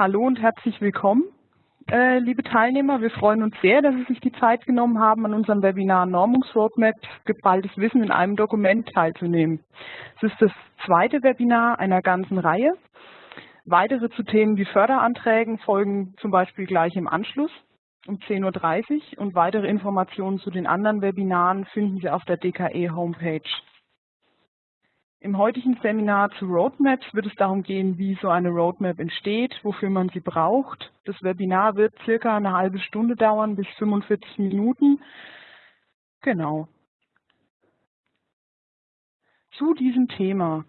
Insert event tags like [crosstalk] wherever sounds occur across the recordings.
Hallo und herzlich willkommen, äh, liebe Teilnehmer. Wir freuen uns sehr, dass Sie sich die Zeit genommen haben, an unserem Webinar Normungsroadmap geballtes Wissen in einem Dokument teilzunehmen. Es ist das zweite Webinar einer ganzen Reihe. Weitere zu Themen wie Förderanträgen folgen zum Beispiel gleich im Anschluss um 10.30 Uhr und weitere Informationen zu den anderen Webinaren finden Sie auf der DKE Homepage. Im heutigen Seminar zu Roadmaps wird es darum gehen, wie so eine Roadmap entsteht, wofür man sie braucht. Das Webinar wird circa eine halbe Stunde dauern bis 45 Minuten. Genau. Zu diesem Thema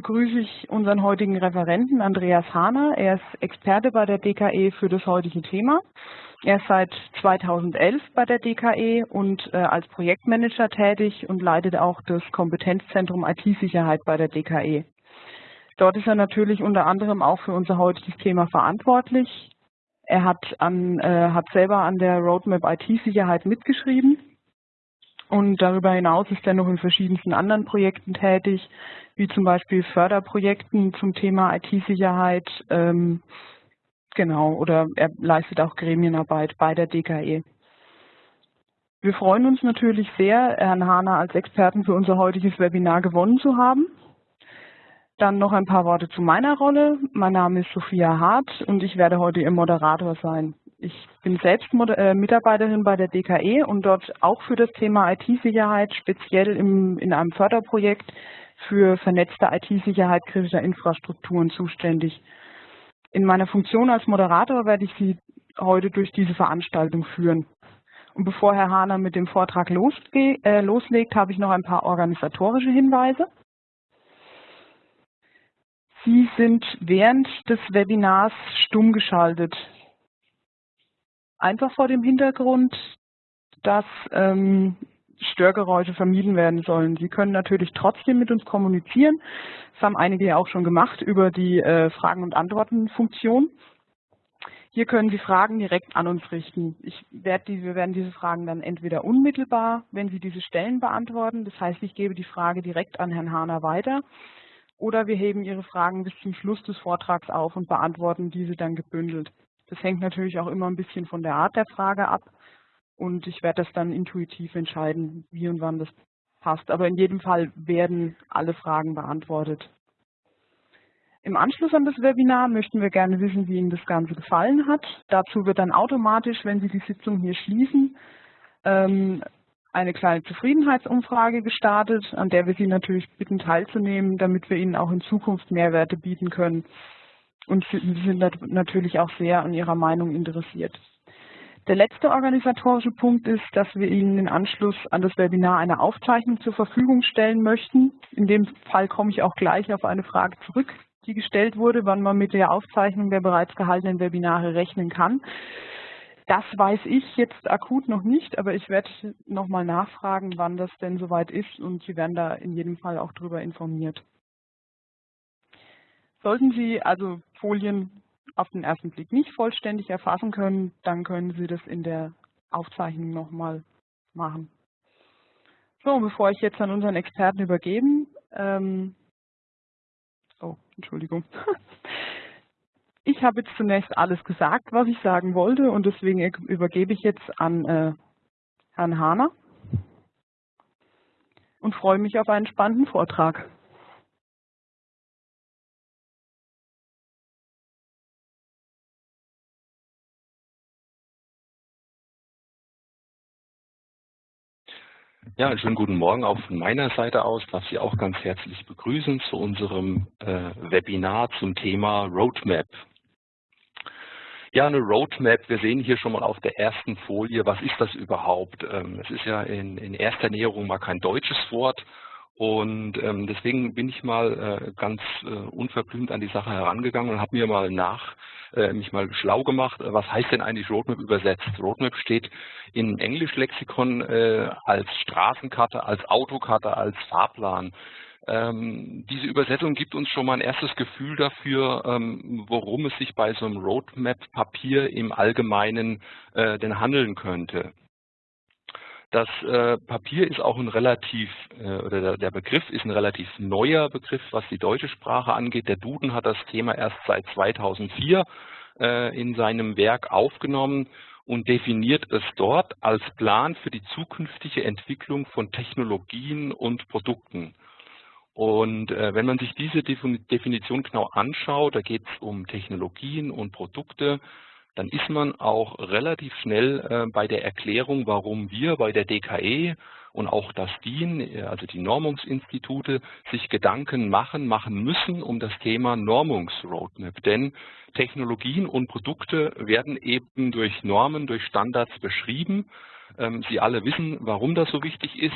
begrüße ich unseren heutigen Referenten Andreas Hahner. Er ist Experte bei der DKE für das heutige Thema. Er ist seit 2011 bei der DKE und äh, als Projektmanager tätig und leitet auch das Kompetenzzentrum IT-Sicherheit bei der DKE. Dort ist er natürlich unter anderem auch für unser heutiges Thema verantwortlich. Er hat, an, äh, hat selber an der Roadmap IT-Sicherheit mitgeschrieben und darüber hinaus ist er noch in verschiedensten anderen Projekten tätig, wie zum Beispiel Förderprojekten zum Thema IT-Sicherheit. Ähm, genau, oder er leistet auch Gremienarbeit bei der DKE. Wir freuen uns natürlich sehr, Herrn Hahner als Experten für unser heutiges Webinar gewonnen zu haben. Dann noch ein paar Worte zu meiner Rolle. Mein Name ist Sophia Hart und ich werde heute Ihr Moderator sein. Ich bin selbst äh, Mitarbeiterin bei der DKE und dort auch für das Thema IT-Sicherheit, speziell im, in einem Förderprojekt für vernetzte IT-Sicherheit kritischer Infrastrukturen zuständig. In meiner Funktion als Moderator werde ich Sie heute durch diese Veranstaltung führen. Und bevor Herr Hahner mit dem Vortrag äh, loslegt, habe ich noch ein paar organisatorische Hinweise. Sie sind während des Webinars stumm geschaltet einfach vor dem Hintergrund, dass ähm, Störgeräusche vermieden werden sollen. Sie können natürlich trotzdem mit uns kommunizieren. Das haben einige ja auch schon gemacht über die äh, Fragen- und Antworten-Funktion. Hier können Sie Fragen direkt an uns richten. Ich werde die, wir werden diese Fragen dann entweder unmittelbar, wenn Sie diese stellen, beantworten. Das heißt, ich gebe die Frage direkt an Herrn Hahner weiter. Oder wir heben Ihre Fragen bis zum Schluss des Vortrags auf und beantworten diese dann gebündelt. Das hängt natürlich auch immer ein bisschen von der Art der Frage ab und ich werde das dann intuitiv entscheiden, wie und wann das passt. Aber in jedem Fall werden alle Fragen beantwortet. Im Anschluss an das Webinar möchten wir gerne wissen, wie Ihnen das Ganze gefallen hat. Dazu wird dann automatisch, wenn Sie die Sitzung hier schließen, ähm, eine kleine Zufriedenheitsumfrage gestartet, an der wir Sie natürlich bitten teilzunehmen, damit wir Ihnen auch in Zukunft Mehrwerte bieten können und sind natürlich auch sehr an Ihrer Meinung interessiert. Der letzte organisatorische Punkt ist, dass wir Ihnen im Anschluss an das Webinar eine Aufzeichnung zur Verfügung stellen möchten. In dem Fall komme ich auch gleich auf eine Frage zurück, die gestellt wurde, wann man mit der Aufzeichnung der bereits gehaltenen Webinare rechnen kann. Das weiß ich jetzt akut noch nicht, aber ich werde nochmal nachfragen, wann das denn soweit ist und Sie werden da in jedem Fall auch darüber informiert. Sollten Sie also Folien auf den ersten Blick nicht vollständig erfassen können, dann können Sie das in der Aufzeichnung nochmal machen. So, bevor ich jetzt an unseren Experten übergeben, ähm, oh, Entschuldigung. [laughs] Ich habe jetzt zunächst alles gesagt, was ich sagen wollte und deswegen übergebe ich jetzt an äh, Herrn Hahner und freue mich auf einen spannenden Vortrag. Ja, einen schönen guten Morgen auch von meiner Seite aus. Darf Sie auch ganz herzlich begrüßen zu unserem äh, Webinar zum Thema Roadmap. Ja, eine Roadmap, wir sehen hier schon mal auf der ersten Folie, was ist das überhaupt? Ähm, es ist ja in, in erster Näherung mal kein deutsches Wort und ähm, deswegen bin ich mal äh, ganz äh, unverblümt an die Sache herangegangen und habe mir mal nach, äh, mich mal schlau gemacht, was heißt denn eigentlich Roadmap übersetzt? Roadmap steht in Englischlexikon äh, als Straßenkarte, als Autokarte, als Fahrplan. Ähm, diese Übersetzung gibt uns schon mal ein erstes Gefühl dafür, ähm, worum es sich bei so einem Roadmap-Papier im Allgemeinen äh, denn handeln könnte. Das äh, Papier ist auch ein relativ, äh, oder der, der, Begriff ist ein relativ neuer Begriff, was die deutsche Sprache angeht. Der Duden hat das Thema erst seit 2004 äh, in seinem Werk aufgenommen und definiert es dort als Plan für die zukünftige Entwicklung von Technologien und Produkten. Und äh, wenn man sich diese Definition genau anschaut, da geht es um Technologien und Produkte, dann ist man auch relativ schnell äh, bei der Erklärung, warum wir bei der DKE und auch das DIN, äh, also die Normungsinstitute, sich Gedanken machen, machen müssen um das Thema Normungsroadmap. Denn Technologien und Produkte werden eben durch Normen, durch Standards beschrieben. Ähm, Sie alle wissen, warum das so wichtig ist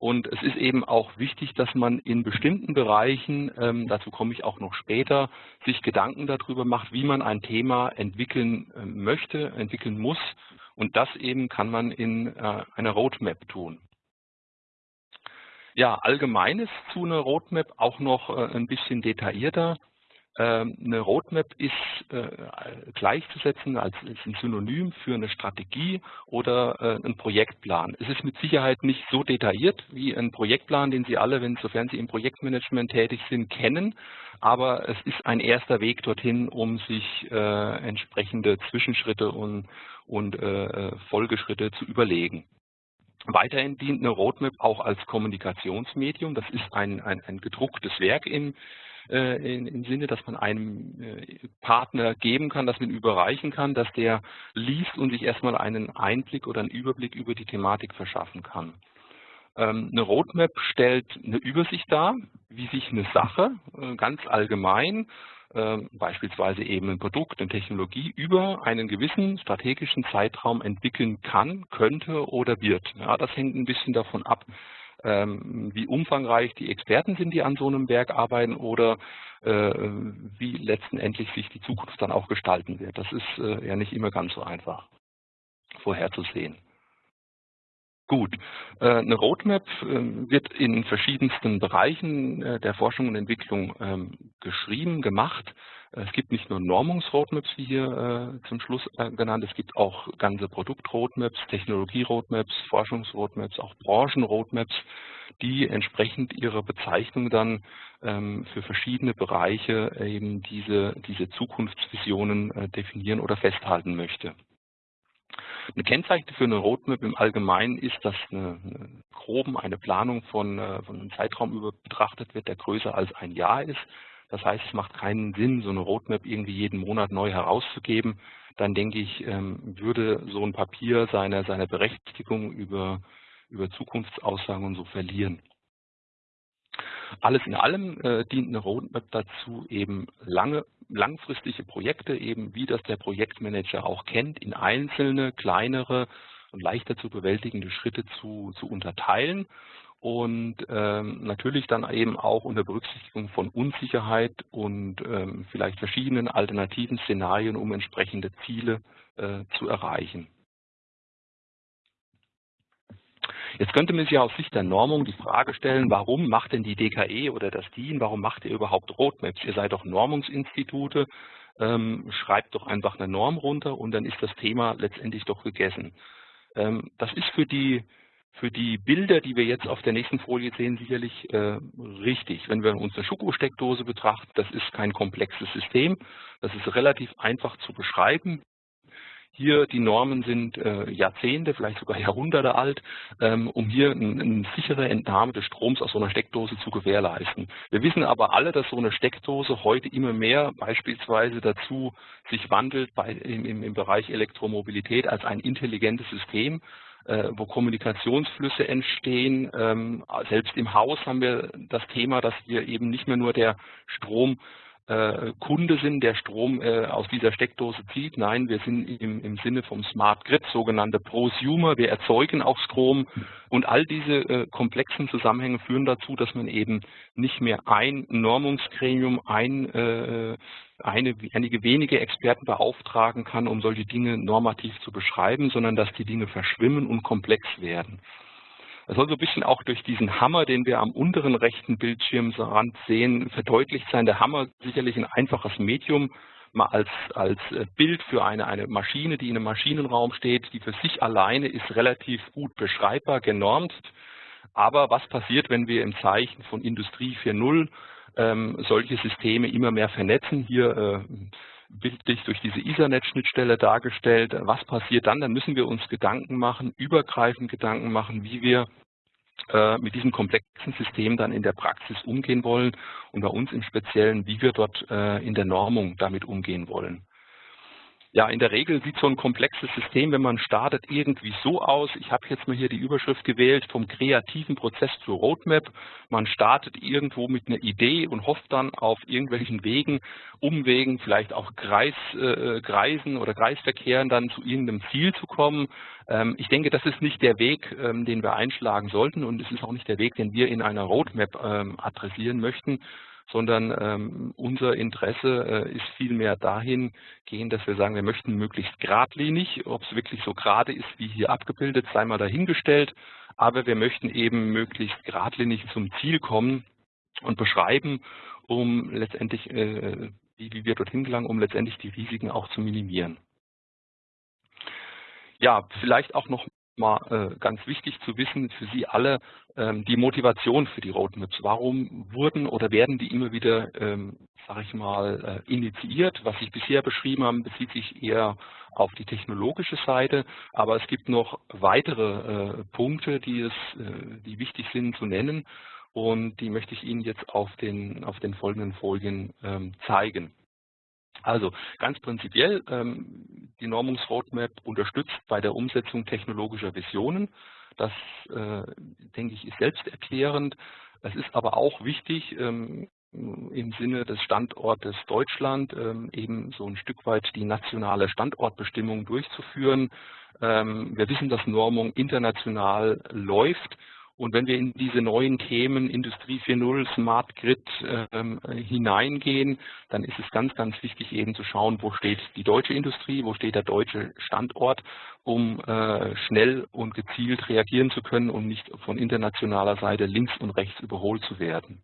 und es ist eben auch wichtig, dass man in bestimmten Bereichen, ähm, dazu komme ich auch noch später, sich Gedanken darüber macht, wie man ein Thema entwickeln äh, möchte, entwickeln muss. Und das eben kann man in äh, einer Roadmap tun. Ja, allgemeines zu einer Roadmap auch noch äh, ein bisschen detaillierter. Ähm, eine Roadmap ist äh, gleichzusetzen als ein Synonym für eine Strategie oder äh, ein Projektplan. Es ist mit Sicherheit nicht so detailliert wie ein Projektplan, den Sie alle, wenn, sofern Sie im Projektmanagement tätig sind, kennen. Aber es ist ein erster Weg dorthin, um sich äh, entsprechende Zwischenschritte und, und Folgeschritte zu überlegen. Weiterhin dient eine Roadmap auch als Kommunikationsmedium. Das ist ein, ein, ein gedrucktes Werk im, äh, in, im Sinne, dass man einem äh, Partner geben kann, dass man überreichen kann, dass der liest und sich erstmal einen Einblick oder einen Überblick über die Thematik verschaffen kann. Ähm, eine Roadmap stellt eine Übersicht dar, wie sich eine Sache äh, ganz allgemein ähm, beispielsweise eben ein Produkt, eine Technologie über einen gewissen strategischen Zeitraum entwickeln kann, könnte oder wird. Ja, das hängt ein bisschen davon ab, wie umfangreich die Experten sind, die an so einem Werk arbeiten oder äh, wie letztendlich sich die Zukunft dann auch gestalten wird. Das ist äh, ja nicht immer ganz so einfach vorherzusehen. Gut, äh, eine Roadmap wird in verschiedensten Bereichen der Forschung und Entwicklung ähm, geschrieben, gemacht. Es gibt nicht nur Normungsroadmaps, wie hier äh, zum Schluss äh, genannt, es gibt auch ganze Produktroadmaps, Technologie-Roadmaps, Forschungsroadmaps, auch Branchenroadmaps, die entsprechend ihrer Bezeichnung dann ähm, für verschiedene Bereiche eben diese, diese Zukunftsvisionen äh, definieren oder festhalten möchte. Eine Kennzeichen für eine Roadmap im Allgemeinen ist, dass eine, eine groben eine Planung von, äh, von einem Zeitraum über betrachtet wird, der größer als ein Jahr ist. Das heißt, es macht keinen Sinn, so eine Roadmap irgendwie jeden Monat neu herauszugeben. Dann denke ich, ähm, würde so ein Papier seine, seine Berechtigung über, über Zukunftsaussagen und so verlieren. Alles in allem äh, dient eine Roadmap dazu, eben lange, langfristige Projekte, eben wie das der Projektmanager auch kennt, in einzelne, kleinere und leichter zu bewältigende Schritte zu, zu unterteilen und ähm, natürlich dann eben auch unter Berücksichtigung von Unsicherheit und ähm, vielleicht verschiedenen alternativen Szenarien, um entsprechende Ziele äh, zu erreichen. Jetzt könnte man sich aus Sicht der Normung die Frage stellen, warum macht denn die DKE oder das DIN, warum macht ihr überhaupt Roadmaps? Ihr seid doch Normungsinstitute, ähm, schreibt doch einfach eine Norm runter und dann ist das Thema letztendlich doch gegessen. Ähm, das ist für die für die Bilder, die wir jetzt auf der nächsten Folie sehen, sicherlich äh, richtig. Wenn wir uns eine Schokosteckdose betrachten, das ist kein komplexes System. Das ist relativ einfach zu beschreiben. Hier die Normen sind äh, Jahrzehnte, vielleicht sogar Jahrhunderte alt, ähm, um hier eine ein sichere Entnahme des Stroms aus so einer Steckdose zu gewährleisten. Wir wissen aber alle, dass so eine Steckdose heute immer mehr beispielsweise dazu sich wandelt bei, im, im Bereich Elektromobilität als ein intelligentes System wo Kommunikationsflüsse entstehen. Ähm, selbst im Haus haben wir das Thema, dass wir eben nicht mehr nur der Strom äh, Kunde sind, der Strom äh, aus dieser Steckdose zieht. Nein, wir sind im, im Sinne vom Smart Grid, sogenannte Prosumer. Wir erzeugen auch Strom und all diese äh, komplexen Zusammenhänge führen dazu, dass man eben nicht mehr ein Normungsgremium, ein, äh, eine, einige wenige Experten beauftragen kann, um solche Dinge normativ zu beschreiben, sondern dass die Dinge verschwimmen und komplex werden. Das soll so ein bisschen auch durch diesen Hammer, den wir am unteren rechten Bildschirmrand sehen, verdeutlicht sein. Der Hammer sicherlich ein einfaches Medium. mal als, als äh, Bild für eine, eine Maschine, die in einem Maschinenraum steht, die für sich alleine ist relativ gut beschreibbar, genormt. Aber was passiert, wenn wir im Zeichen von Industrie 4.0 ähm, solche Systeme immer mehr vernetzen? Hier äh, bildlich durch diese Ethernet-Schnittstelle dargestellt. Was passiert dann? Dann müssen wir uns Gedanken machen, übergreifend Gedanken machen, wie wir äh, mit diesem komplexen System dann in der Praxis umgehen wollen und bei uns im Speziellen, wie wir dort äh, in der Normung damit umgehen wollen. Ja, in der Regel sieht so ein komplexes System, wenn man startet, irgendwie so aus. Ich habe jetzt mal hier die Überschrift gewählt, vom kreativen Prozess zur Roadmap. Man startet irgendwo mit einer Idee und hofft dann auf irgendwelchen Wegen, Umwegen, vielleicht auch Kreis, äh, Kreisen oder Kreisverkehren dann zu irgendeinem Ziel zu kommen. Ähm, ich denke, das ist nicht der Weg, ähm, den wir einschlagen sollten und es ist auch nicht der Weg, den wir in einer Roadmap ähm, adressieren möchten sondern ähm, unser Interesse äh, ist vielmehr dahingehend, dass wir sagen, wir möchten möglichst geradlinig, ob es wirklich so gerade ist, wie hier abgebildet, sei mal dahingestellt, aber wir möchten eben möglichst geradlinig zum Ziel kommen und beschreiben, um letztendlich, äh, wie, wie wir dorthin gelangen, um letztendlich die Risiken auch zu minimieren. Ja, vielleicht auch noch mal äh, ganz wichtig zu wissen für Sie alle, ähm, die Motivation für die Roadmaps. Warum wurden oder werden die immer wieder, ähm, sage ich mal, äh, initiiert? Was ich bisher beschrieben habe, bezieht sich eher auf die technologische Seite, aber es gibt noch weitere äh, Punkte, die, es, die wichtig sind zu nennen und die möchte ich Ihnen jetzt auf den, auf den folgenden Folien ähm, zeigen. Also ganz prinzipiell, ähm, die Normungsroadmap unterstützt bei der Umsetzung technologischer Visionen. Das, äh, denke ich, ist selbsterklärend. Es ist aber auch wichtig, ähm, im Sinne des Standortes Deutschland ähm, eben so ein Stück weit die nationale Standortbestimmung durchzuführen. Wir wissen, dass Normung international läuft und wenn wir in diese neuen Themen Industrie 4.0, Smart Grid ähm, hineingehen, dann ist es ganz, ganz wichtig eben zu schauen, wo steht die deutsche Industrie, wo steht der deutsche Standort, um äh, schnell und gezielt reagieren zu können und nicht von internationaler Seite links und rechts überholt zu werden.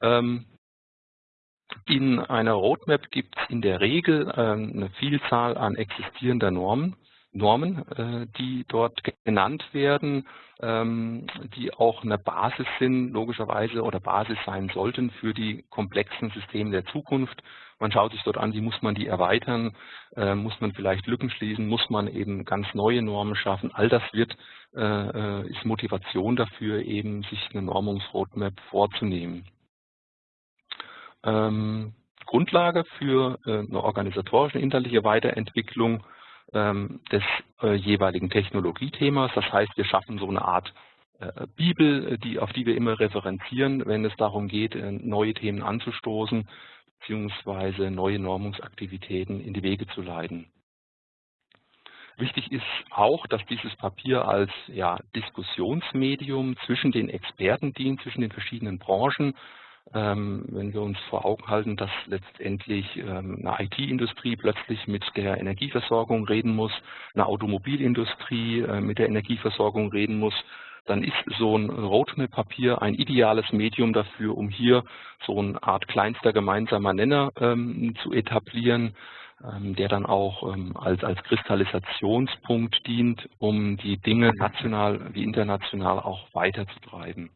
Ähm, in einer Roadmap gibt es in der Regel ähm, eine Vielzahl an existierender Normen. Normen, äh, die dort genannt werden, ähm, die auch eine Basis sind, logischerweise, oder Basis sein sollten für die komplexen Systeme der Zukunft. Man schaut sich dort an, wie muss man die erweitern, äh, muss man vielleicht Lücken schließen, muss man eben ganz neue Normen schaffen. All das wird, äh, ist Motivation dafür, eben sich eine Normungsroadmap vorzunehmen. Ähm, Grundlage für eine organisatorische inhaltliche Weiterentwicklung des äh, jeweiligen Technologiethemas. Das heißt, wir schaffen so eine Art äh, Bibel, die, auf die wir immer referenzieren, wenn es darum geht, äh, neue Themen anzustoßen beziehungsweise neue Normungsaktivitäten in die Wege zu leiten. Wichtig ist auch, dass dieses Papier als ja, Diskussionsmedium zwischen den Experten dient, zwischen den verschiedenen Branchen, ähm, wenn wir uns vor Augen halten, dass letztendlich ähm, eine IT-Industrie plötzlich mit der Energieversorgung reden muss, eine Automobilindustrie äh, mit der Energieversorgung reden muss, dann ist so ein Roadmap-Papier ein ideales Medium dafür, um hier so eine Art kleinster gemeinsamer Nenner ähm, zu etablieren, ähm, der dann auch ähm, als, als Kristallisationspunkt dient, um die Dinge national wie international auch weiterzutreiben.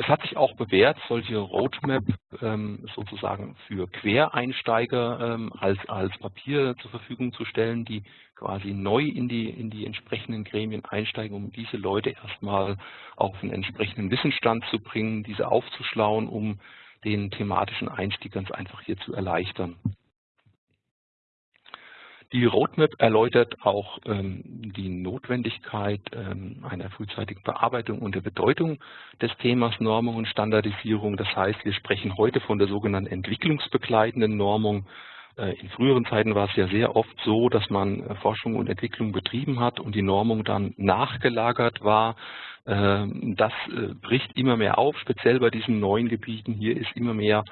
Es hat sich auch bewährt, solche Roadmap ähm, sozusagen für Quereinsteiger ähm, als, als Papier zur Verfügung zu stellen, die quasi neu in die, in die entsprechenden Gremien einsteigen, um diese Leute erstmal auf einen entsprechenden Wissensstand zu bringen, diese aufzuschlauen, um den thematischen Einstieg ganz einfach hier zu erleichtern. Die Roadmap erläutert auch ähm, die Notwendigkeit ähm, einer frühzeitigen Bearbeitung und der Bedeutung des Themas Normung und Standardisierung. Das heißt, wir sprechen heute von der sogenannten entwicklungsbegleitenden Normung. Äh, in früheren Zeiten war es ja sehr oft so, dass man äh, Forschung und Entwicklung betrieben hat und die Normung dann nachgelagert war. Ähm, das äh, bricht immer mehr auf, speziell bei diesen neuen Gebieten. Hier ist immer mehr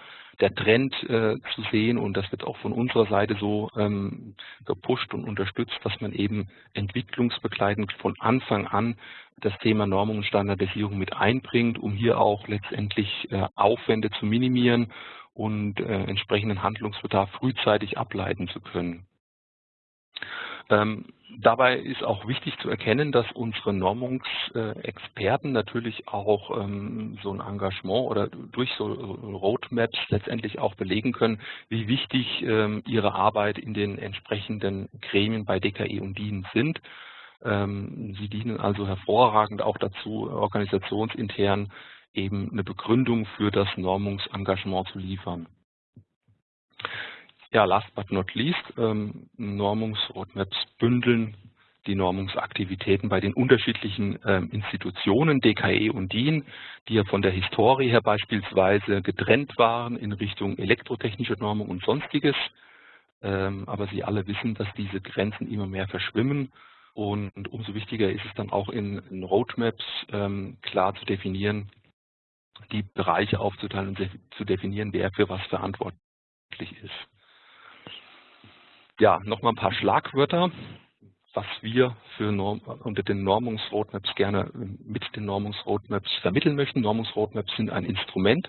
der Trend äh, zu sehen und das wird auch von unserer Seite so ähm, gepusht und unterstützt, dass man eben entwicklungsbegleitend von Anfang an das Thema Normung und Standardisierung mit einbringt, um hier auch letztendlich äh, Aufwände zu minimieren und äh, entsprechenden Handlungsbedarf frühzeitig ableiten zu können. Ähm, dabei ist auch wichtig zu erkennen, dass unsere Normungsexperten natürlich auch ähm, so ein Engagement oder durch so Roadmaps letztendlich auch belegen können, wie wichtig ähm, ihre Arbeit in den entsprechenden Gremien bei DKI und DIN sind. Ähm, sie dienen also hervorragend auch dazu, organisationsintern eben eine Begründung für das Normungsengagement zu liefern. Ja, last but not least, ähm, Normungsroadmaps bündeln die Normungsaktivitäten bei den unterschiedlichen ähm, Institutionen, DKE und DIN, die ja von der Historie her beispielsweise getrennt waren in Richtung elektrotechnische Normung und sonstiges. Ähm, aber Sie alle wissen, dass diese Grenzen immer mehr verschwimmen und umso wichtiger ist es dann auch in, in Roadmaps ähm, klar zu definieren, die Bereiche aufzuteilen und zu definieren, wer für was verantwortlich ist. Ja, nochmal ein paar Schlagwörter, was wir für Norm, unter den Normungsroadmaps gerne mit den Normungsroadmaps vermitteln möchten. Normungsroadmaps sind ein Instrument,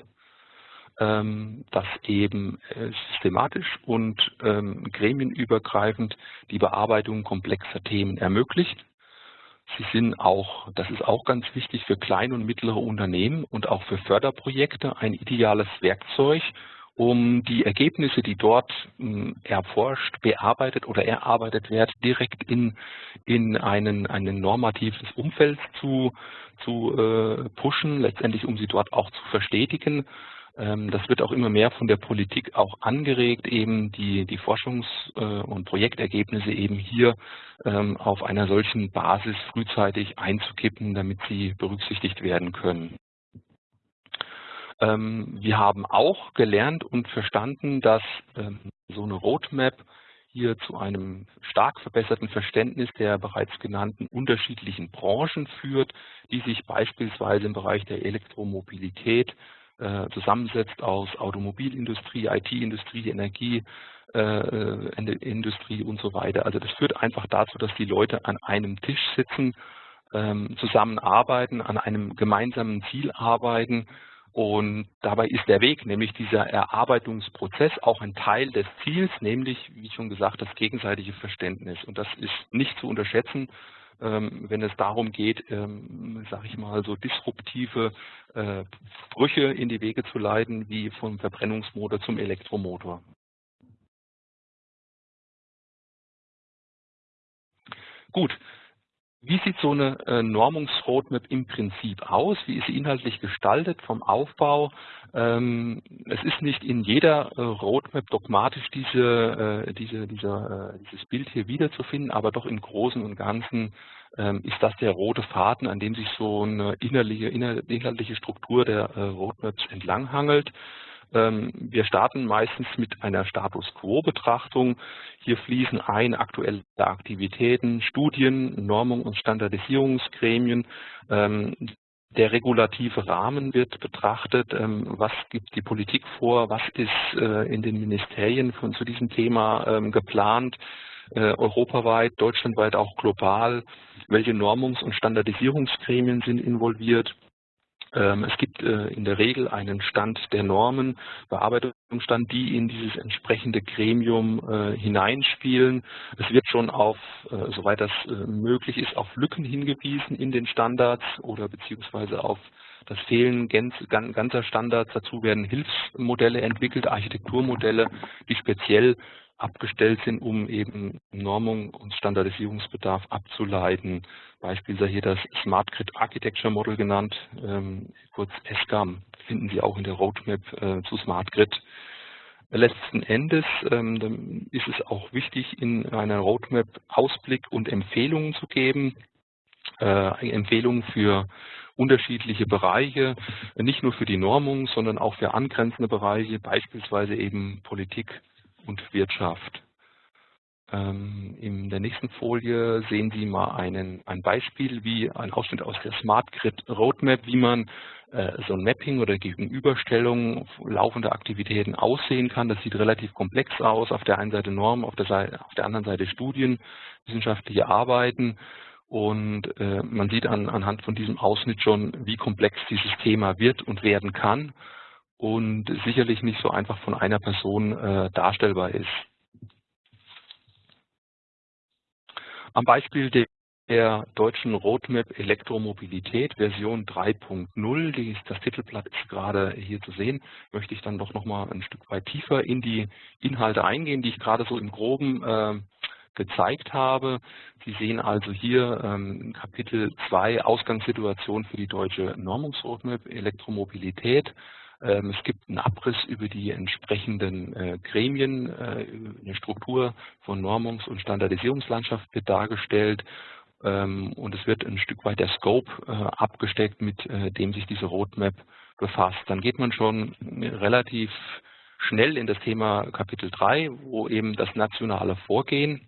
ähm, das eben äh, systematisch und ähm, gremienübergreifend die Bearbeitung komplexer Themen ermöglicht. Sie sind auch, das ist auch ganz wichtig für kleine und mittlere Unternehmen und auch für Förderprojekte ein ideales Werkzeug, um die Ergebnisse, die dort hm, erforscht, bearbeitet oder erarbeitet werden, direkt in, in einen, einen normatives Umfeld zu, zu äh, pushen, letztendlich um sie dort auch zu verstetigen. Ähm, das wird auch immer mehr von der Politik auch angeregt, eben die, die Forschungs- äh, und Projektergebnisse eben hier ähm, auf einer solchen Basis frühzeitig einzukippen, damit sie berücksichtigt werden können. Ähm, wir haben auch gelernt und verstanden, dass ähm, so eine Roadmap hier zu einem stark verbesserten Verständnis der bereits genannten unterschiedlichen Branchen führt, die sich beispielsweise im Bereich der Elektromobilität äh, zusammensetzt aus Automobilindustrie, IT-Industrie, Energie, äh, Industrie und so weiter. Also das führt einfach dazu, dass die Leute an einem Tisch sitzen, ähm, zusammenarbeiten, an einem gemeinsamen Ziel arbeiten und dabei ist der Weg, nämlich dieser Erarbeitungsprozess, auch ein Teil des Ziels, nämlich, wie schon gesagt, das gegenseitige Verständnis. Und das ist nicht zu unterschätzen, ähm, wenn es darum geht, ähm, sage ich mal, so disruptive äh, Brüche in die Wege zu leiten, wie vom Verbrennungsmotor zum Elektromotor. Gut, wie sieht so eine äh, Normungsroadmap im Prinzip aus? Wie ist sie inhaltlich gestaltet vom Aufbau? Ähm, es ist nicht in jeder äh, Roadmap dogmatisch diese, äh, diese, dieser, äh, dieses Bild hier wiederzufinden, aber doch im Großen und Ganzen ähm, ist das der rote Faden, an dem sich so eine innerliche, inhaltliche Struktur der äh, Roadmaps entlanghangelt. Ähm, wir starten meistens mit einer Status Quo-Betrachtung. Hier fließen ein aktuelle Aktivitäten, Studien, Normung und Standardisierungsgremien. Ähm, der regulative Rahmen wird betrachtet, ähm, was gibt die Politik vor, was ist äh, in den Ministerien zu diesem Thema geplant, äh, europaweit, deutschlandweit auch global, welche Normungs- und Standardisierungsgremien sind involviert es gibt äh, in der Regel einen Stand der Normen, Bearbeitungsstand, die in dieses entsprechende Gremium äh, hineinspielen. Es wird schon auf, äh, soweit das möglich ist, auf Lücken hingewiesen in den Standards oder beziehungsweise auf das Fehlen ganzer Standards. Dazu werden Hilfsmodelle entwickelt, Architekturmodelle, die speziell abgestellt sind, um eben Normung und Standardisierungsbedarf abzuleiten. Beispiel sei hier das Smart Grid Architecture Model genannt, ähm, kurz SGAM, finden Sie auch in der Roadmap äh, zu Smart Grid. Letzten Endes ähm, ist es auch wichtig, in einer Roadmap Ausblick und Empfehlungen zu geben. Äh, Empfehlungen für unterschiedliche Bereiche, nicht nur für die Normung, sondern auch für angrenzende Bereiche, beispielsweise eben Politik, und Wirtschaft. Ähm, in der nächsten Folie sehen Sie mal einen, ein Beispiel, wie ein Ausschnitt aus der Smart Grid Roadmap, wie man äh, so ein Mapping oder Gegenüberstellung laufender Aktivitäten aussehen kann. Das sieht relativ komplex aus. Auf der einen Seite Normen, auf der, Seite, auf der anderen Seite Studien, wissenschaftliche Arbeiten. Und äh, man sieht an, anhand von diesem Ausschnitt schon, wie komplex dieses Thema wird und werden kann. und sicherlich nicht so einfach von einer Person äh, darstellbar ist. Am Beispiel der der deutschen Roadmap Elektromobilität Version 3.0, das Titelblatt ist gerade hier zu sehen, möchte ich dann doch nochmal ein Stück weit tiefer in die Inhalte eingehen, die ich gerade so im Groben äh, gezeigt habe. Sie sehen also hier ähm, Kapitel 2 Ausgangssituation für die deutsche Normungsroadmap Elektromobilität. Ähm, es gibt einen Abriss über die entsprechenden äh, Gremien, äh, eine Struktur von Normungs- und Standardisierungslandschaft wird dargestellt ähm, und es wird ein Stück weit der Scope äh, abgesteckt, mit dem sich diese Roadmap befasst. Dann geht man schon relativ schnell in das Thema Kapitel 3, wo eben das nationale Vorgehen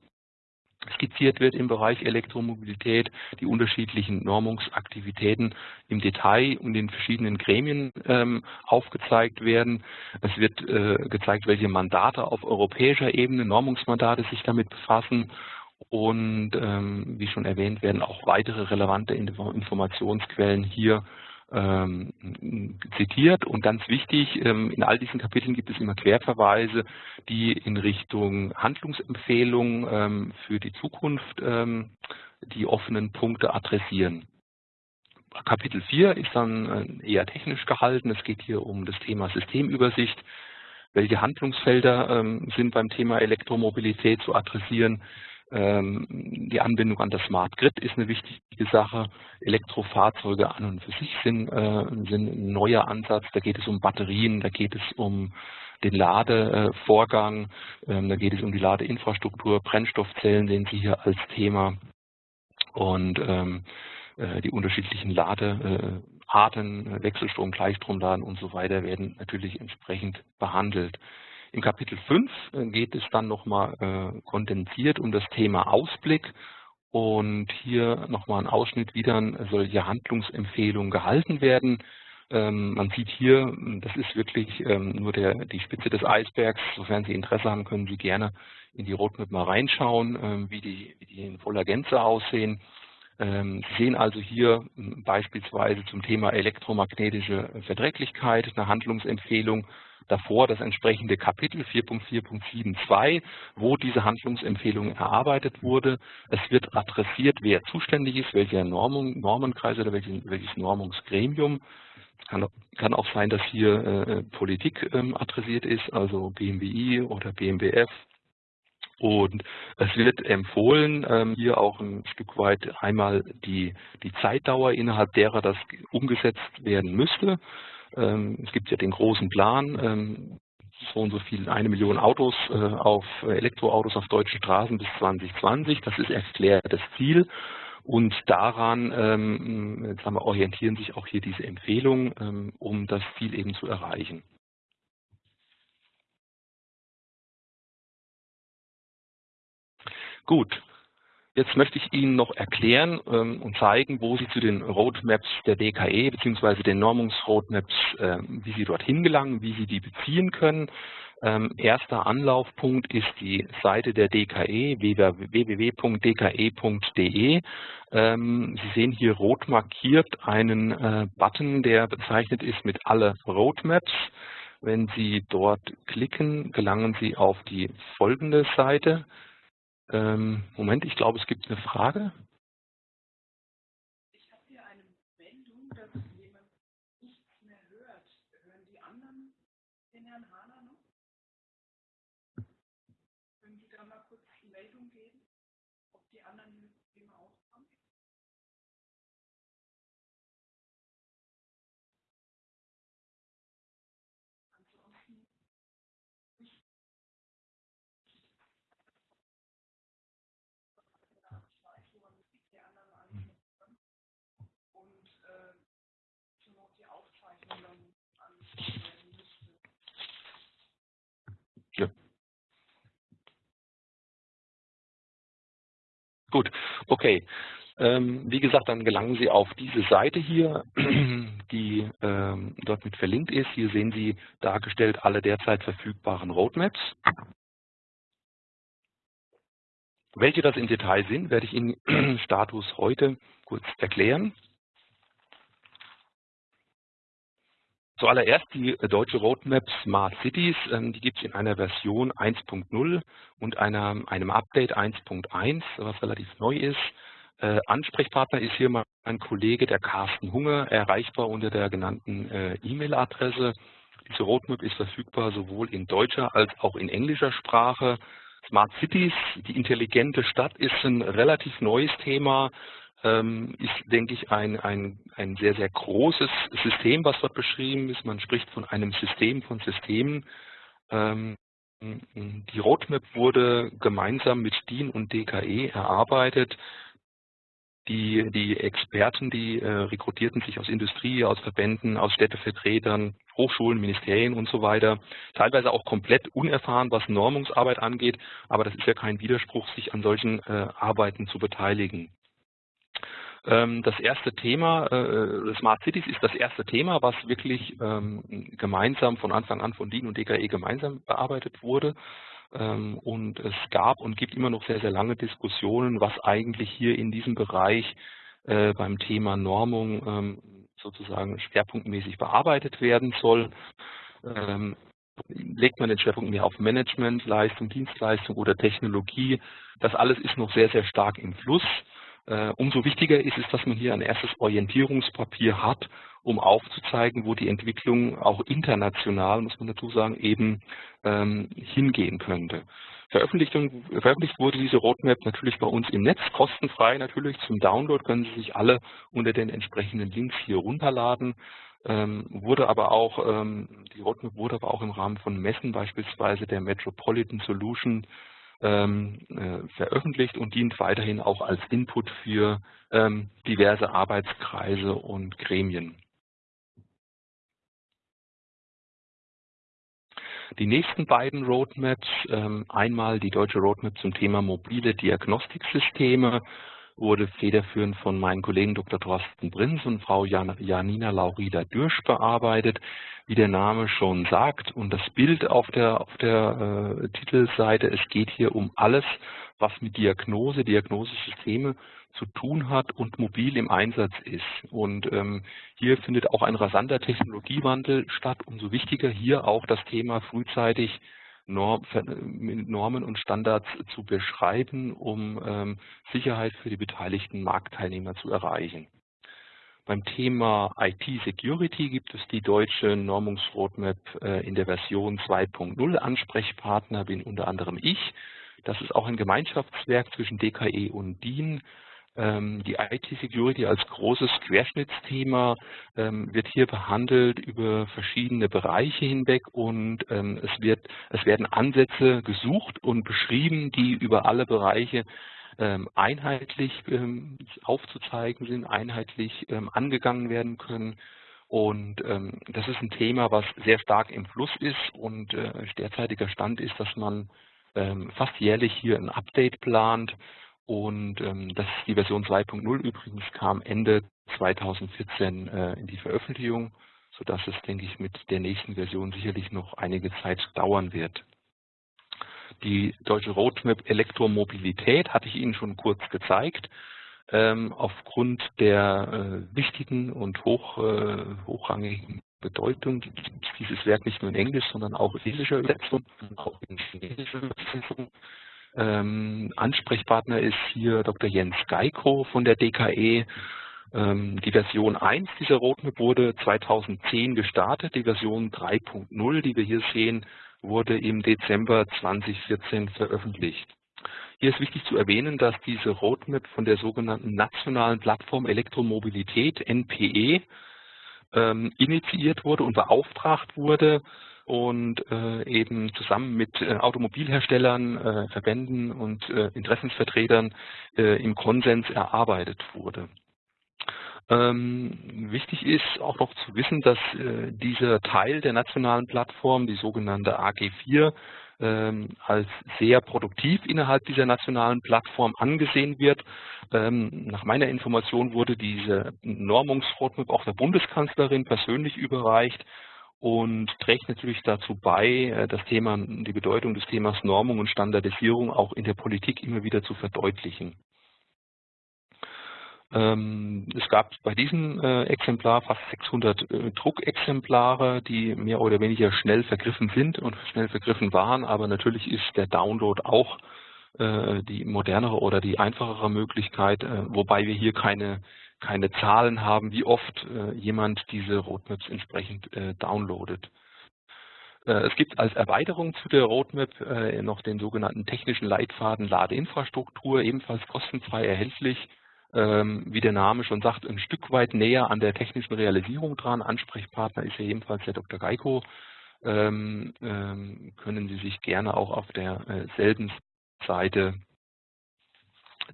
skizziert wird im Bereich Elektromobilität, die unterschiedlichen Normungsaktivitäten im Detail und in verschiedenen Gremien ähm, aufgezeigt werden. Es wird äh, gezeigt, welche Mandate auf europäischer Ebene, Normungsmandate sich damit befassen und ähm, wie schon erwähnt werden auch weitere relevante Informationsquellen hier ähm, zitiert. Und ganz wichtig, ähm, in all diesen Kapiteln gibt es immer Querverweise, die in Richtung Handlungsempfehlungen ähm, für die Zukunft ähm, die offenen Punkte adressieren. Kapitel 4 ist dann äh, eher technisch gehalten. Es geht hier um das Thema Systemübersicht. Welche Handlungsfelder ähm, sind beim Thema Elektromobilität zu adressieren? Ähm, die Anbindung an das Smart Grid ist eine wichtige Sache. Elektrofahrzeuge an und für sich sind, äh, sind ein neuer Ansatz. Da geht es um Batterien, da geht es um den Ladevorgang, ähm, da geht es um die Ladeinfrastruktur, Brennstoffzellen sehen Sie hier als Thema und ähm, äh, die unterschiedlichen Ladearten, Wechselstrom, Gleichstromladen und so weiter werden natürlich entsprechend behandelt. Im Kapitel 5 äh, geht es dann nochmal äh, kondensiert um das Thema Ausblick und hier nochmal ein Ausschnitt, wie dann solche Handlungsempfehlungen gehalten werden. Ähm, man sieht hier, das ist wirklich ähm, nur der, die Spitze des Eisbergs. Sofern Sie Interesse haben, können Sie gerne in die Roadmap mal reinschauen, ähm, wie, die, wie die in voller Gänze aussehen. Sie sehen also hier beispielsweise zum Thema elektromagnetische Verträglichkeit eine Handlungsempfehlung davor das entsprechende Kapitel 4.4.7.2, wo diese Handlungsempfehlung erarbeitet wurde. Es wird adressiert, wer zuständig ist, welcher Normung, Normenkreis oder welches, welches Normungsgremium. Kann, kann auch sein, dass hier äh, Politik ähm, adressiert ist, also BMWI oder BMWF und es wird empfohlen, ähm, hier auch ein Stück weit einmal die, die Zeitdauer, innerhalb derer das umgesetzt werden müsste. Ähm, es gibt ja den großen Plan, ähm, so und so viel, eine Million Autos äh, auf äh, Elektroautos auf deutschen Straßen bis 2020. Das ist erklärtes Ziel. Und daran ähm, haben wir, orientieren sich auch hier diese Empfehlungen, um das Ziel eben zu erreichen. Gut, Jetzt möchte ich Ihnen noch erklären ähm, und zeigen, wo Sie zu den Roadmaps der DKE bzw. den Normungsroadmaps, äh, wie Sie dorthin gelangen, wie Sie die beziehen können. Ähm, erster Anlaufpunkt ist die Seite der DKE, www.dke.de. Ähm, Sie sehen hier rot markiert einen äh, Button, der bezeichnet ist mit alle Roadmaps. Wenn Sie dort klicken, gelangen Sie auf die folgende Seite. Ähm, Moment, ich glaube, es gibt eine Frage. Ich habe hier eine Meldung, dass jemand nichts mehr hört. Hören die anderen den Herrn Hahner noch? Können Sie da mal kurz die Meldung geben, ob die anderen Systeme auch kommen? Ansonsten Ja. Gut, okay. Ähm, wie gesagt, dann gelangen Sie auf diese Seite hier, [clears throat] die ähm, dort mit verlinkt ist. Hier sehen Sie dargestellt alle derzeit verfügbaren Roadmaps. Welche das im Detail sind, werde ich Ihnen [clears throat] Status heute kurz erklären. Zuallererst die deutsche Roadmap Smart Cities, ähm, die gibt es in einer Version 1.0 und einer, einem Update 1.1, was relativ neu ist. Äh, Ansprechpartner ist hier mein Kollege, der Carsten Hunger, erreichbar unter der genannten äh, E-Mail-Adresse. Diese Roadmap ist verfügbar sowohl in deutscher als auch in englischer Sprache. Smart Cities, die intelligente Stadt, ist ein relativ neues Thema ist, denke ich, ein, ein, ein sehr, sehr großes System, was dort beschrieben ist. Man spricht von einem System von Systemen. Ähm, die Roadmap wurde gemeinsam mit DIN und DKE erarbeitet. Die, die Experten, die äh, rekrutierten sich aus Industrie, aus Verbänden, aus Städtevertretern, Hochschulen, Ministerien und so weiter. Teilweise auch komplett unerfahren, was Normungsarbeit angeht, aber das ist ja kein Widerspruch, sich an solchen äh, Arbeiten zu beteiligen. Ähm, das erste Thema, äh, Smart Cities ist das erste Thema, was wirklich ähm, gemeinsam von Anfang an von DIN und DKE gemeinsam bearbeitet wurde. Ähm, und es gab und gibt immer noch sehr, sehr lange Diskussionen, was eigentlich hier in diesem Bereich äh, beim Thema Normung sozusagen schwerpunktmäßig bearbeitet werden soll legt man den Schwerpunkt mehr auf Management, Leistung, Dienstleistung oder Technologie. Das alles ist noch sehr, sehr stark im Fluss. Äh, umso wichtiger ist es, dass man hier ein erstes Orientierungspapier hat, um aufzuzeigen, wo die Entwicklung auch international, muss man dazu sagen, eben ähm, hingehen könnte. Veröffentlicht, veröffentlicht wurde diese Roadmap natürlich bei uns im Netz, kostenfrei natürlich. Zum Download können Sie sich alle unter den entsprechenden Links hier runterladen. Ähm, wurde aber auch, ähm, die Roadmap wurde aber auch im Rahmen von Messen, beispielsweise der Metropolitan Solution ähm, äh, veröffentlicht und dient weiterhin auch als Input für ähm, diverse Arbeitskreise und Gremien. Die nächsten beiden Roadmaps, ähm, einmal die deutsche Roadmap zum Thema mobile Diagnostiksysteme wurde federführend von meinen Kollegen Dr. Thorsten Brins und Frau Janina Laurida Dürsch bearbeitet. Wie der Name schon sagt und das Bild auf der, auf der äh, Titelseite, es geht hier um alles, was mit Diagnose, Diagnosesysteme zu tun hat und mobil im Einsatz ist. Und ähm, hier findet auch ein rasanter Technologiewandel statt. Umso wichtiger hier auch das Thema frühzeitig Norm, Normen und Standards zu beschreiben, um ähm, Sicherheit für die beteiligten Marktteilnehmer zu erreichen. Beim Thema IT-Security gibt es die deutsche Normungsroadmap äh, in der Version 2.0. Ansprechpartner bin unter anderem ich. Das ist auch ein Gemeinschaftswerk zwischen DKE und DIN. Ähm, die IT-Security als großes Querschnittsthema ähm, wird hier behandelt über verschiedene Bereiche hinweg und ähm, es, wird, es werden Ansätze gesucht und beschrieben, die über alle Bereiche einheitlich aufzuzeigen sind, einheitlich angegangen werden können. Und das ist ein Thema, was sehr stark im Fluss ist und äh, derzeitiger Stand ist, dass man fast jährlich hier ein Update plant und ähm, das die Version 2.0 übrigens kam Ende 2014 äh, in die Veröffentlichung, sodass es, denke ich, mit der nächsten Version sicherlich noch einige Zeit dauern wird. Die deutsche Roadmap Elektromobilität hatte ich Ihnen schon kurz gezeigt. Ähm, aufgrund der äh, wichtigen und hoch, äh, hochrangigen Bedeutung gibt es dieses Werk nicht nur in Englisch, sondern auch in englischer Übersetzung, auch in chinesischer Übersetzung. Ähm, Ansprechpartner ist hier Dr. Jens Geiko von der DKE. Ähm, die Version 1 dieser Roadmap wurde 2010 gestartet. Die Version 3.0, die wir hier sehen, wurde im Dezember 2014 veröffentlicht. Hier ist wichtig zu erwähnen, dass diese Roadmap von der sogenannten Nationalen Plattform Elektromobilität, NPE, ähm, initiiert wurde und beauftragt wurde, und äh, eben zusammen mit äh, Automobilherstellern, äh, Verbänden und äh, Interessensvertretern äh, im Konsens erarbeitet wurde. Ähm, wichtig ist auch noch zu wissen, dass äh, dieser Teil der nationalen Plattform, die sogenannte AG4, ähm, als sehr produktiv innerhalb dieser nationalen Plattform angesehen wird. Ähm, nach meiner Information wurde diese Normungsroadmap auch der Bundeskanzlerin persönlich überreicht und trägt natürlich dazu bei, äh, das Thema, die Bedeutung des Themas Normung und Standardisierung auch in der Politik immer wieder zu verdeutlichen. Ähm, es gab bei diesem äh, Exemplar fast 600 äh, Druckexemplare, die mehr oder weniger schnell vergriffen sind und schnell vergriffen waren, aber natürlich ist der Download auch die modernere oder die einfachere Möglichkeit, wobei wir hier keine keine Zahlen haben, wie oft äh, jemand diese Roadmaps entsprechend äh, downloadet. Äh, es gibt als Erweiterung zu der Roadmap äh, noch den sogenannten technischen Leitfaden Ladeinfrastruktur, ebenfalls kostenfrei erhältlich. Ähm, wie der Name schon sagt, ein Stück weit näher an der technischen Realisierung dran. Ansprechpartner ist ja ebenfalls der Dr. Geiko. Ähm, ähm, können Sie sich gerne auch auf derselben Seite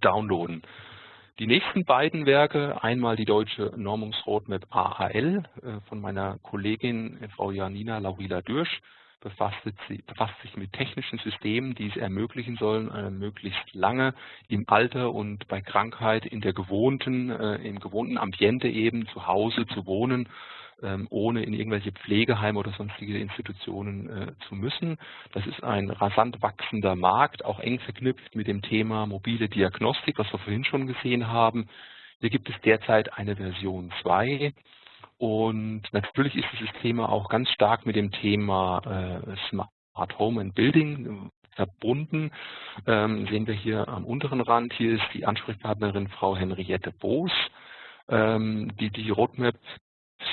downloaden. Die nächsten beiden Werke, einmal die deutsche Normungsroadmap AAL äh, von meiner Kollegin äh, Frau Janina Laurila Dürsch, befasst, sich mit technischen Systemen, die es ermöglichen sollen, äh, möglichst lange im Alter und bei Krankheit in der gewohnten, im gewohnten Ambiente eben zu Hause zu wohnen ohne in irgendwelche Pflegeheime oder sonstige Institutionen äh, zu müssen. Das ist ein rasant wachsender Markt, auch eng verknüpft mit dem Thema mobile Diagnostik, was wir vorhin schon gesehen haben. Hier gibt es derzeit eine Version 2 und natürlich ist dieses Thema auch ganz stark mit dem Thema äh, Smart Home and Building verbunden. Ähm, sehen wir hier am unteren Rand, hier ist die Ansprechpartnerin Frau Henriette Boos, ähm, die die Roadmap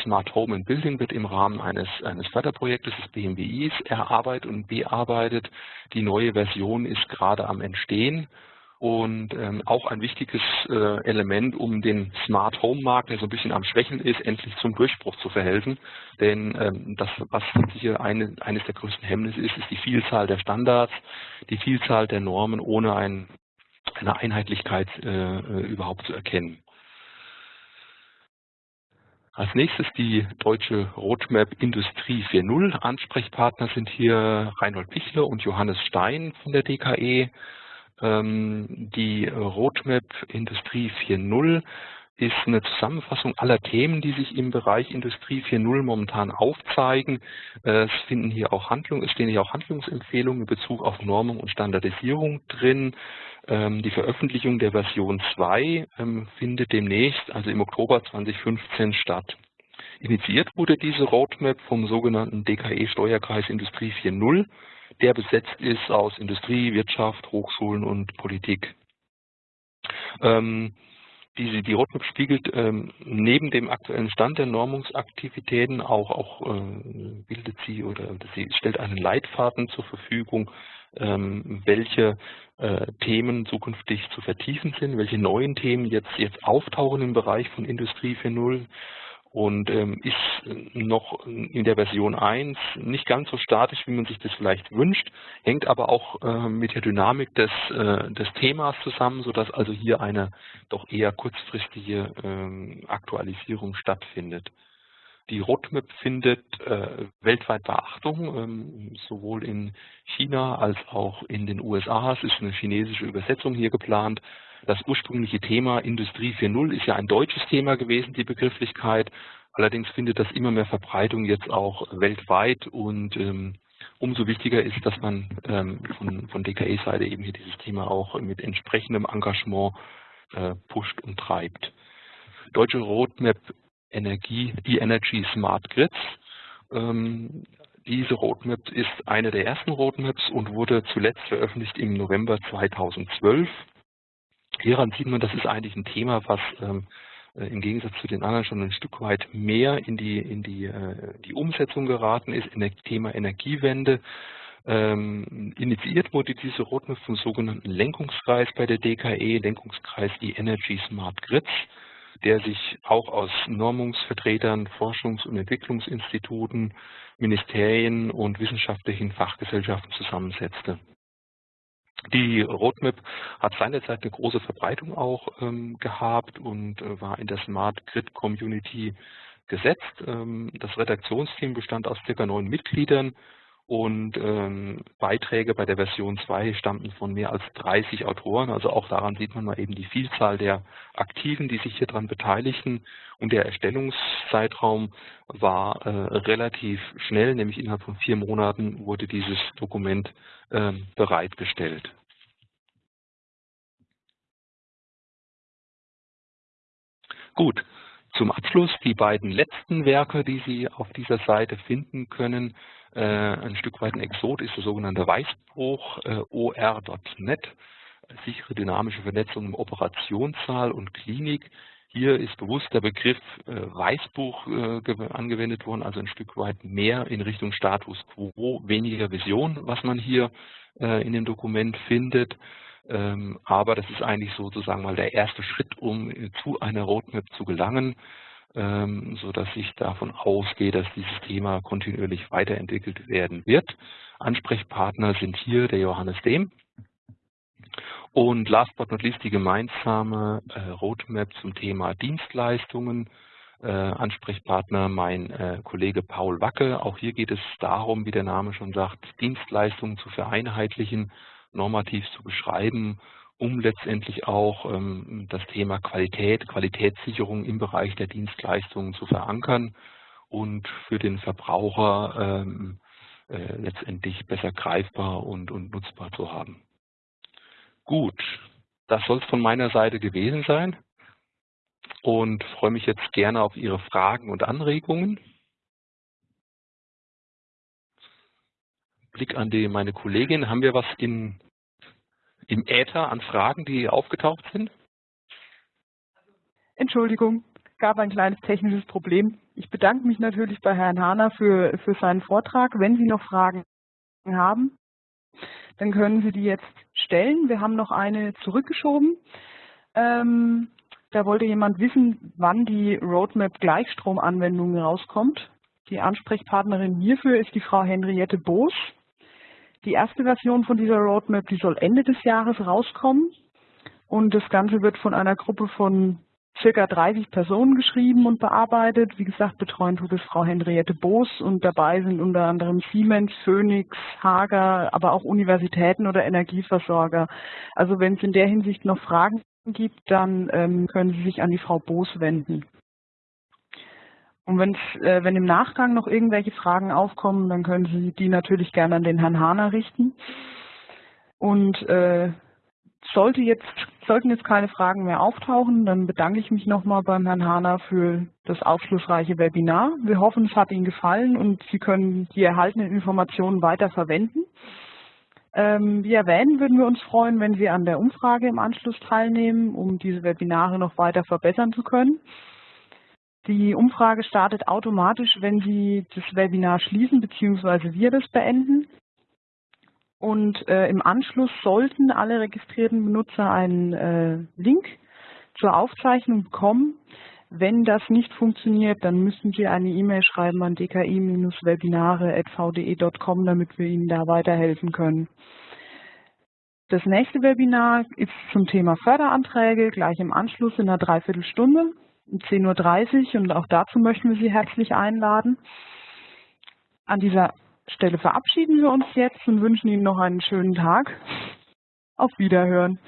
Smart Home and Building wird im Rahmen eines, eines Förderprojektes des BMWIs erarbeitet und bearbeitet. Die neue Version ist gerade am Entstehen und ähm, auch ein wichtiges äh, Element, um den Smart Home Markt, der so ein bisschen am Schwächen ist, endlich zum Durchbruch zu verhelfen. Denn ähm, das, was hier eine, eines der größten Hemmnisse ist, ist die Vielzahl der Standards, die Vielzahl der Normen, ohne ein, eine Einheitlichkeit äh, äh überhaupt zu erkennen. Als nächstes die deutsche Roadmap Industrie 4.0. Ansprechpartner sind hier Reinhold Pichler und Johannes Stein von der DKE. Ähm, die Roadmap Industrie 4.0 ist eine Zusammenfassung aller Themen, die sich im Bereich Industrie 4.0 momentan aufzeigen. Es finden hier auch Handlungen, es stehen hier auch Handlungsempfehlungen in Bezug auf Normung und Standardisierung drin. Ähm, die Veröffentlichung der Version 2 ähm, findet demnächst, also im Oktober 2015, statt. Initiiert wurde diese Roadmap vom sogenannten DKE Steuerkreis Industrie 4.0, der besetzt ist aus Industrie, Wirtschaft, Hochschulen und Politik. Ähm, die, die Roadmap spiegelt ähm, neben dem aktuellen Stand der Normungsaktivitäten auch, auch äh, bildet sie oder sie stellt einen Leitfaden zur Verfügung, ähm, welche äh, Themen zukünftig zu vertiefen sind, welche neuen Themen jetzt, jetzt auftauchen im Bereich von Industrie 4.0 und ähm, ist noch in der Version 1 nicht ganz so statisch, wie man sich das vielleicht wünscht, hängt aber auch äh, mit der Dynamik des, äh, des Themas zusammen, sodass also hier eine doch eher kurzfristige ähm, Aktualisierung stattfindet. Die Roadmap findet äh, weltweit Beachtung, ähm, sowohl in China als auch in den USA. Es ist eine chinesische Übersetzung hier geplant. Das ursprüngliche Thema Industrie 4.0 ist ja ein deutsches Thema gewesen, die Begrifflichkeit. Allerdings findet das immer mehr Verbreitung jetzt auch weltweit und ähm, umso wichtiger ist, dass man ähm, von, von DKE-Seite eben hier dieses Thema auch mit entsprechendem Engagement äh, pusht und treibt. Deutsche Roadmap Energie, die Energy Smart Grids. Ähm, diese Roadmap ist eine der ersten Roadmaps und wurde zuletzt veröffentlicht im November 2012. Hieran sieht man, das ist eigentlich ein Thema, was ähm, äh, im Gegensatz zu den anderen schon ein Stück weit mehr in die, in die, äh, die Umsetzung geraten ist, in das Thema Energiewende. Ähm, initiiert wurde diese Roadmap vom sogenannten Lenkungskreis bei der DKE, Lenkungskreis die Energy Smart Grids der sich auch aus Normungsvertretern, Forschungs- und Entwicklungsinstituten, Ministerien und wissenschaftlichen Fachgesellschaften zusammensetzte. Die Roadmap hat seinerzeit eine große Verbreitung auch ähm, gehabt und äh, war in der Smart Grid Community gesetzt. Ähm, das Redaktionsteam bestand aus circa neun Mitgliedern und ähm, Beiträge bei der Version 2 stammten von mehr als 30 Autoren. Also auch daran sieht man mal eben die Vielzahl der Aktiven, die sich hier dran beteiligten. Und der Erstellungszeitraum war äh, relativ schnell, nämlich innerhalb von vier Monaten wurde dieses Dokument äh, bereitgestellt. Gut, zum Abschluss die beiden letzten Werke, die Sie auf dieser Seite finden können. Äh, ein Stück weit ein Exot ist der sogenannte Weißbruch äh, OR.net, sichere dynamische Vernetzung im Operationssaal und Klinik. Hier ist bewusst der Begriff äh, Weißbuch äh, angewendet worden, also ein Stück weit mehr in Richtung Status Quo, weniger Vision, was man hier äh, in dem Dokument findet. Ähm, aber das ist eigentlich sozusagen mal der erste Schritt, um äh, zu einer Roadmap zu gelangen, ähm, so dass ich davon ausgehe, dass dieses Thema kontinuierlich weiterentwickelt werden wird. Ansprechpartner sind hier der Johannes Dehm. Und last but not least die gemeinsame äh, Roadmap zum Thema Dienstleistungen. Äh, Ansprechpartner mein Kollege Paul Wacke. Auch hier geht es darum, wie der Name schon sagt, Dienstleistungen zu vereinheitlichen normativ zu beschreiben, um letztendlich auch ähm, das Thema Qualität, Qualitätssicherung im Bereich der Dienstleistungen zu verankern und für den Verbraucher ähm, äh, letztendlich besser greifbar und, und nutzbar zu haben. Gut, das soll es von meiner Seite gewesen sein und freue mich jetzt gerne auf Ihre Fragen und Anregungen. Blick an die, meine Kollegin. Haben wir was in, im Äther an Fragen, die aufgetaucht sind? Entschuldigung, gab ein kleines technisches Problem. Ich bedanke mich natürlich bei Herrn Hahner für, für seinen Vortrag. Wenn Sie noch Fragen haben, dann können Sie die jetzt stellen. Wir haben noch eine zurückgeschoben. Ähm, da wollte jemand wissen, wann die Roadmap Gleichstromanwendung rauskommt. Die Ansprechpartnerin hierfür ist die Frau Henriette Boos. Die erste Version von dieser Roadmap, die soll Ende des Jahres rauskommen. Und das Ganze wird von einer Gruppe von circa 30 Personen geschrieben und bearbeitet. Wie gesagt, betreuen tut es Frau Henriette Boos und dabei sind unter anderem Siemens, Phoenix, Hager, aber auch Universitäten oder Energieversorger. Also wenn es in der Hinsicht noch Fragen gibt, dann ähm, können Sie sich an die Frau Boos wenden. Und äh, wenn im Nachgang noch irgendwelche Fragen aufkommen, dann können Sie die natürlich gerne an den Herrn Hahner richten. Und äh, sollte jetzt, sollten jetzt keine Fragen mehr auftauchen, dann bedanke ich mich nochmal beim Herrn Hahner für das aufschlussreiche Webinar. Wir hoffen, es hat Ihnen gefallen und Sie können die erhaltenen Informationen weiter verwenden. Ähm, wie erwähnen, würden wir uns freuen, wenn Sie an der Umfrage im Anschluss teilnehmen, um diese Webinare noch weiter verbessern zu können. Die Umfrage startet automatisch, wenn Sie das Webinar schließen bzw. wir das beenden. Und äh, im Anschluss sollten alle registrierten Benutzer einen äh, Link zur Aufzeichnung bekommen. Wenn das nicht funktioniert, dann müssen Sie eine E-Mail schreiben an dki-webinare.vde.com, damit wir Ihnen da weiterhelfen können. Das nächste Webinar ist zum Thema Förderanträge, gleich im Anschluss in einer Dreiviertelstunde 10.30 Uhr und auch dazu möchten wir Sie herzlich einladen. An dieser Stelle verabschieden wir uns jetzt und wünschen Ihnen noch einen schönen Tag. Auf Wiederhören.